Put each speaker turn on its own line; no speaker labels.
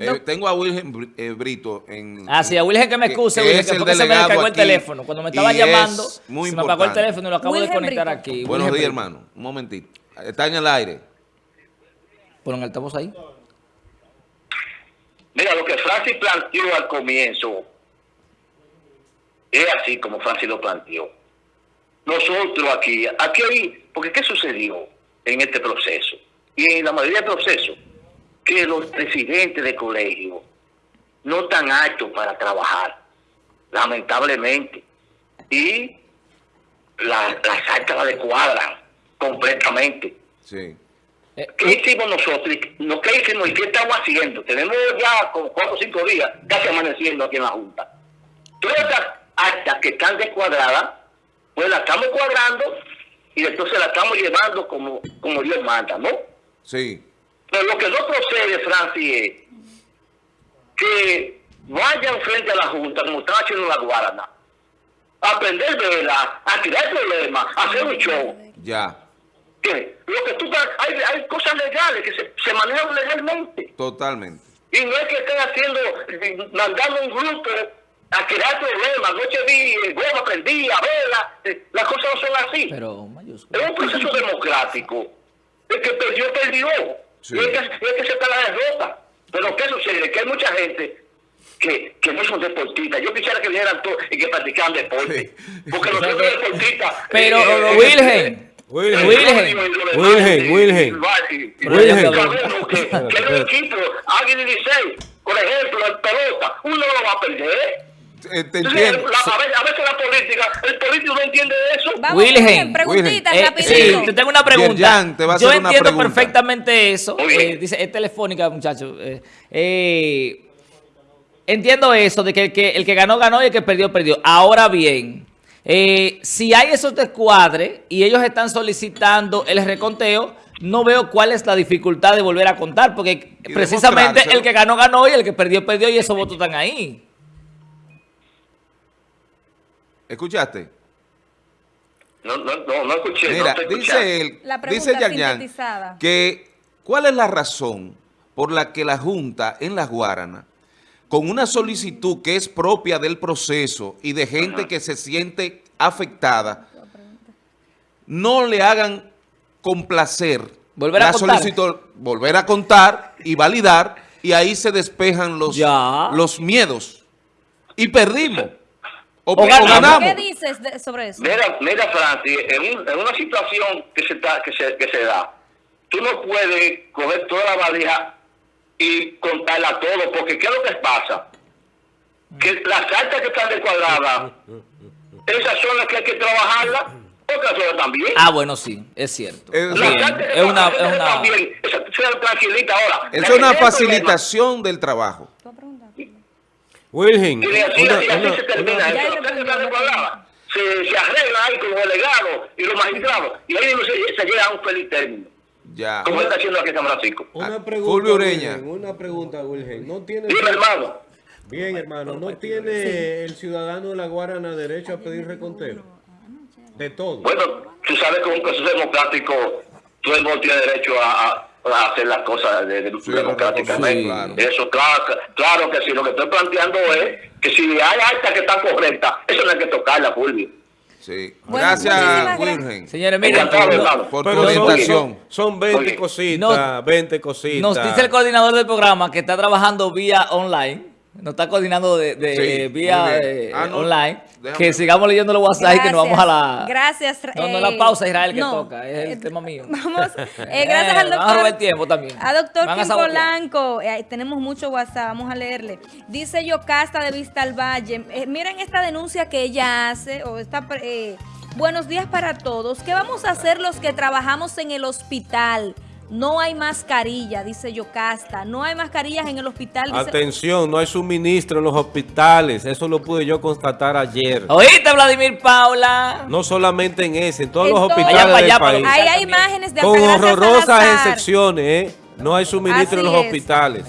Eh, tengo a Wilgen eh, Brito en...
Ah, sí, a Wilgen que me excuse, Wilgen,
es
que fue que se me descargó el teléfono. Cuando me estaba llamando,
es muy
se me apagó el teléfono y lo acabo de
Wilgen
conectar
Brito.
aquí.
Buenos
Wilgen
días,
Brito.
hermano. Un momentito. Está en el aire.
Ponen altavoz ahí.
Mira, lo que Francis planteó al comienzo es así como Francis lo planteó. Nosotros aquí, aquí hay, porque ¿qué sucedió en este proceso? Y en la mayoría de procesos, que los presidentes de colegio no están aptos para trabajar, lamentablemente. Y la- las actas la descuadran completamente.
Sí.
Eh,
¿Qué hicimos nosotros? ¿No, ¿Qué hicimos y qué estamos haciendo? Tenemos ya como cuatro o cinco días casi amaneciendo aquí en la Junta. Todas estas actas que están descuadradas, pues las estamos cuadrando y entonces las estamos llevando como, como Dios manda, ¿no?
Sí.
Pero lo que no procede, Francis, es que vayan frente a la Junta, como están haciendo en la Guarana, a prender vela, a tirar problemas, a hacer un show.
Ya.
que lo que tú hay, hay cosas legales que se, se manejan legalmente
Totalmente.
y no es que estén haciendo mandando un grupo a crear problemas noche vi eh, goma prendía vela eh, las cosas no son así
Pero mayúsculo.
es un proceso democrático el que perdió perdió
Sí.
y es que, y es que se está la derrota pero qué sucede que hay mucha gente que, que no son deportistas. Yo quisiera que vinieran todos y que practicaran deporte. Porque los otros deportistas.
Pero,
eh, eh,
Wilgen,
Wilgen.
Wilgen.
Wilgen,
que, los equipos, Águila y Licey, por ejemplo, en pelota, uno no lo va a perder.
Eh, te
Entonces,
entiendo.
la- a, veces, a veces la política, el político no entiende eso.
Vamos,
Wilgen, Eh,
rapidito.
sí, te tengo una pregunta.
Yerjan, te va a
Yo
hacer
entiendo perfectamente eso. Eh, dice, es telefónica, muchachos. Eh, eh, entiendo eso, de que el, que el que ganó, ganó y el que perdió, perdió. Ahora bien, eh, si hay esos descuadres y ellos están solicitando el reconteo, no veo cuál es la dificultad de volver a contar, porque precisamente el que ganó, ganó y el que perdió, perdió y esos votos están ahí.
¿Escuchaste?
No, no, no, no escuché.
Mira, dice él,
La
dice Yan que ¿cuál es la razón por la que la Junta en Las Guaranas, con una solicitud que es propia del proceso y de gente que se siente afectada, no le hagan complacer
Volver a
la
contar.
solicitud, volver a contar y validar, y ahí se despejan los,
Ya.
los miedos. Y perdimos. O,
O
o
ganamos.
¿Qué dices de- sobre eso?
Mira, mira Francis, en, un- en una situación que se, está, que, se, que se da, tú no puedes coger toda la valija y contarla todo, porque ¿qué es lo que pasa? Que las cartas que están descuadradas, esas son las que hay que trabajarlas, otras son también.
Ah, bueno, sí, es cierto.
Es-
Las
Bien,
cartas que
es una...
están
Es una
también, esa-.
Es una facilitación del trabajo.
Wilgen,
Y así,
una-
y así
una-
se termina
una-.
Se, se arregla ahí con los delegados y los magistrados, y ahí se, se llega a un feliz término.
Ya.
Como está haciendo aquí en San Francisco.
Una
Ah,
pregunta,
Fulvio Ureña.
Wilgen, una pregunta, Wilgen. ¿No tiene,
Dime, hermano.
bien, hermano, ¿no tiene el ciudadano de la Guarana derecho a pedir reconteo? De todo.
Bueno, tú sabes que un proceso democrático todo el mundo tiene derecho a hacer las cosas de- de-
Sí,
democráticamente.
sí, claro.
Eso, claro, claro que sí. Lo que estoy planteando es que si hay actas que están correctas, eso no hay que tocarla, Fulvio.
Sí.
Bueno,
Gracias, Wilgen,
Señores, miren, no-
por tu
Pero son,
orientación.
son 20
Oye,
cositas,
no-
20 cositas.
Nos dice el coordinador del programa que está trabajando vía online. Nos está coordinando de, de-
Sí,
eh, vía eh,
Ah, no,
online.
déjame
Que sigamos leyendo los WhatsApp y que nos vamos a la...
Gracias.
No, no
eh,
la pausa, Israel, que
no,
toca. Es el
eh,
tema mío.
Vamos. eh, gracias al
Eh, Vamos a
doctor.
robar tiempo también.
A doctor Kim. Polanco. eh, tenemos mucho WhatsApp, vamos a leerle. Dice Yocasta de Vista al Valle. eh, miren esta denuncia que ella hace. O esta, pre- eh, buenos días para todos. ¿Qué vamos a hacer los que trabajamos en el hospital? No hay mascarilla, dice Yocasta. No hay mascarillas en el hospital. Dice,
Atención, no hay suministro en los hospitales. Eso lo pude yo constatar ayer.
¿Oíste, Vladimir Paula?
No solamente en ese, en todos
En
los
todo-
hospitales
Allá
del
allá,
país.
Ahí hay imágenes de
Con horrorosas excepciones, ¿eh? No hay suministro en los
es.
hospitales.